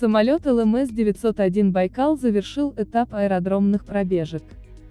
Самолет ЛМС-901 «Байкал» завершил этап аэродромных пробежек.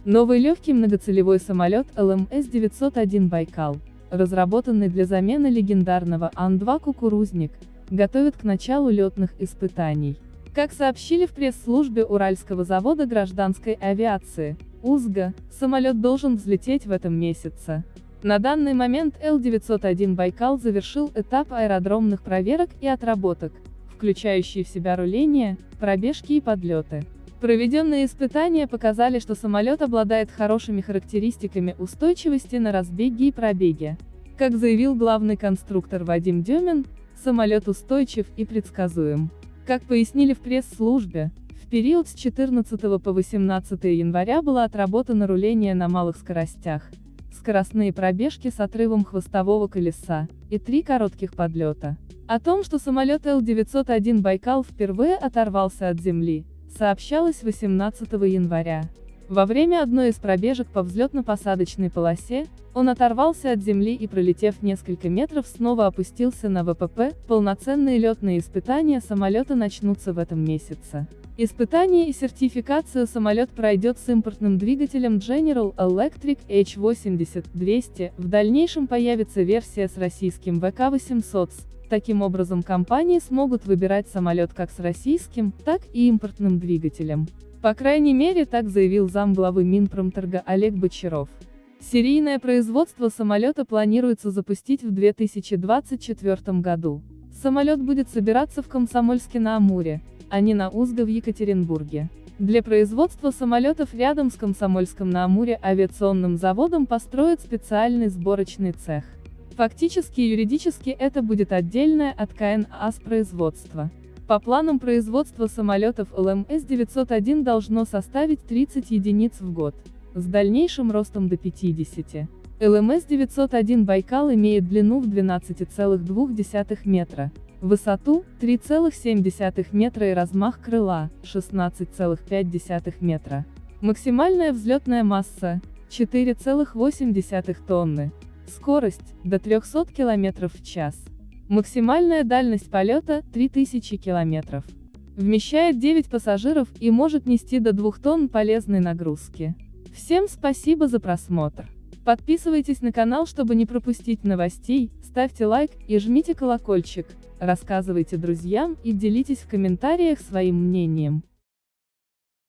Новый легкий многоцелевой самолет ЛМС-901 «Байкал», разработанный для замены легендарного Ан-2 «Кукурузник», готовят к началу летных испытаний. Как сообщили в пресс-службе Уральского завода гражданской авиации, УЗГА, самолет должен взлететь в этом месяце. На данный момент Л-901 «Байкал» завершил этап аэродромных проверок и отработок, включающие в себя руление, пробежки и подлеты. Проведенные испытания показали, что самолет обладает хорошими характеристиками устойчивости на разбеге и пробеге. Как заявил главный конструктор Вадим Демин, самолет устойчив и предсказуем. Как пояснили в пресс-службе, в период с 14 по 18 января было отработано руление на малых скоростях, скоростные пробежки с отрывом хвостового колеса, и три коротких подлета. О том, что самолет Л-901 «Байкал» впервые оторвался от земли, сообщалось 18 января. Во время одной из пробежек по взлетно-посадочной полосе, он оторвался от земли и пролетев несколько метров снова опустился на ВПП, полноценные летные испытания самолета начнутся в этом месяце. Испытание и сертификацию самолет пройдет с импортным двигателем General Electric H80-200, в дальнейшем появится версия с российским ВК-800, Таким образом компании смогут выбирать самолет как с российским, так и импортным двигателем. По крайней мере так заявил замглавы Минпромторга Олег Бочаров. Серийное производство самолета планируется запустить в 2024 году. Самолет будет собираться в Комсомольске-на-Амуре, а не на Узго в Екатеринбурге. Для производства самолетов рядом с Комсомольском-на-Амуре авиационным заводом построят специальный сборочный цех. Фактически и юридически это будет отдельное от КНАС производство. По планам производства самолетов ЛМС-901 должно составить 30 единиц в год, с дальнейшим ростом до 50. ЛМС-901 «Байкал» имеет длину в 12,2 метра, высоту – 3,7 метра и размах крыла – 16,5 метра. Максимальная взлетная масса – 4,8 тонны. Скорость – до 300 км в час. Максимальная дальность полета – 3000 км. Вмещает 9 пассажиров и может нести до 2 тонн полезной нагрузки. Всем спасибо за просмотр. Подписывайтесь на канал, чтобы не пропустить новостей, ставьте лайк и жмите колокольчик, рассказывайте друзьям и делитесь в комментариях своим мнением.